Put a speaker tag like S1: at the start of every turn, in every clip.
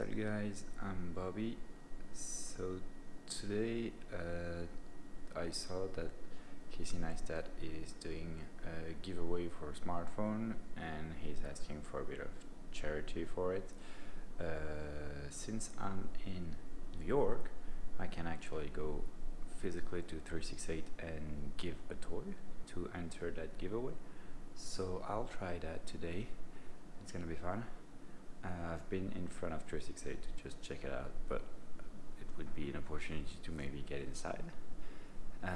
S1: Salut guys, I'm Bobby. So today uh, I saw that Casey Neistat is doing a giveaway for a smartphone and he's asking for a bit of charity for it. Uh, since I'm in New York, I can actually go physically to 368 and give a toy to enter that giveaway. So I'll try that today. It's gonna be fun. Uh, I've been in front of 368 to just check it out, but it would be an opportunity to maybe get inside. Uh,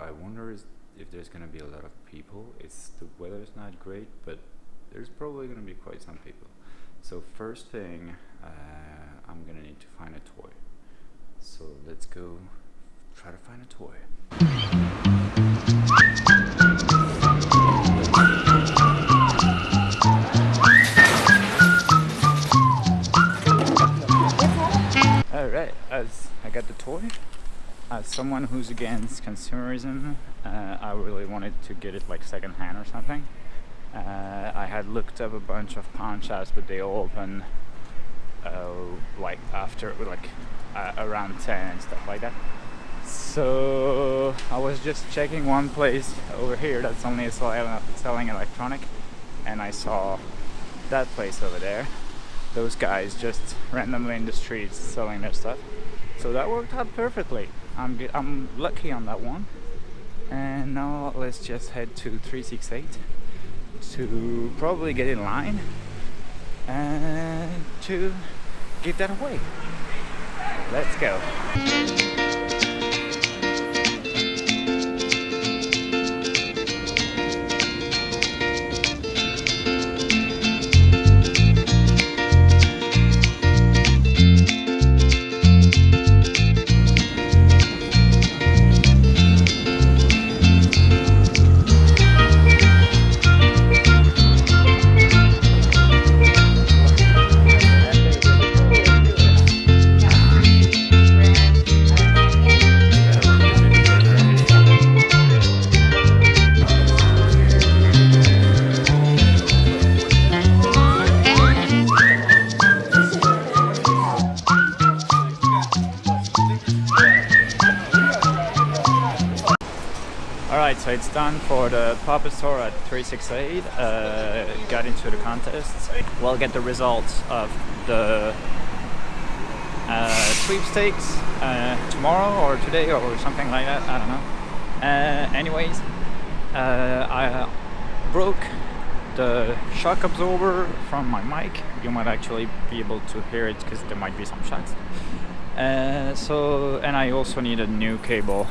S1: I, wonder is if there's gonna be a lot of people. It's the weather's not great, but there's probably gonna be quite some people. So first thing, uh, I'm gonna need to find a toy. So let's go try to find a toy. Got the toy, as someone who's against consumerism, uh, I really wanted to get it like secondhand or something. Uh, I had looked up a bunch of pawn shops, but they open uh, like after, like uh, around 10 and stuff like that. So I was just checking one place over here that's only sell- selling electronic, and I saw that place over there those guys just randomly in the streets selling their stuff. So that worked out perfectly. I'm I'm lucky on that one. And now let's just head to 368 to probably get in line and to give that away. Let's go. Alright, so it's done for the pop-up store at 368. Uh, got into the contest. We'll get the results of the uh, sweepstakes uh, tomorrow or today or something like that. I don't know. Uh, anyways, uh, I broke the shock absorber from my mic. You might actually be able to hear it because there might be some shocks. Uh, so, and I also need a new cable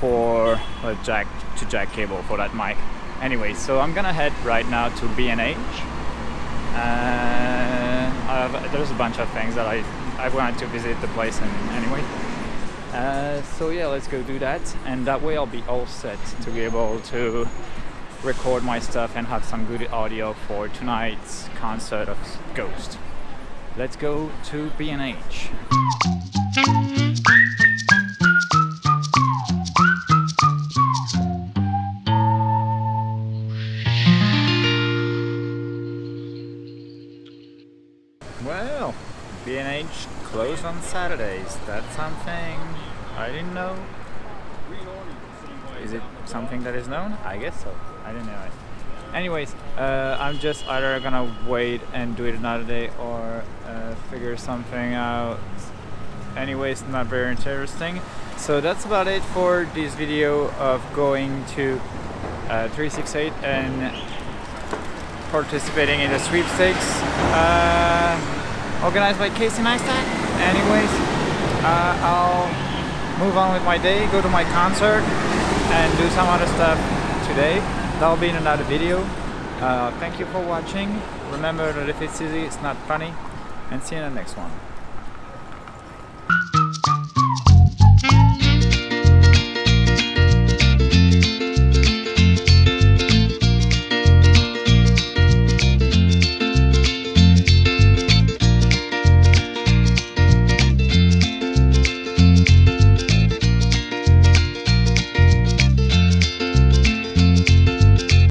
S1: for a jack to jack cable for that mic. Anyway, so I'm gonna head right now to B&H. Uh, there's a bunch of things that I I wanted to visit the place and anyway. Uh, so yeah, let's go do that, and that way I'll be all set to be able to record my stuff and have some good audio for tonight's concert of Ghost. Let's go to B&H. B&H closed on Saturdays. That's something I didn't know. Is it something that is known? I guess so. I didn't know it. Anyways, uh, I'm just either gonna wait and do it another day or uh, figure something out. Anyways, not very interesting. So that's about it for this video of going to uh, 368 and participating in the sweepstakes uh, organized by Casey Neistat. Anyways, uh, I'll move on with my day, go to my concert, and do some other stuff today. That'll be in another video. Uh, thank you for watching. Remember that if it's easy, it's not funny. And see you in the next one.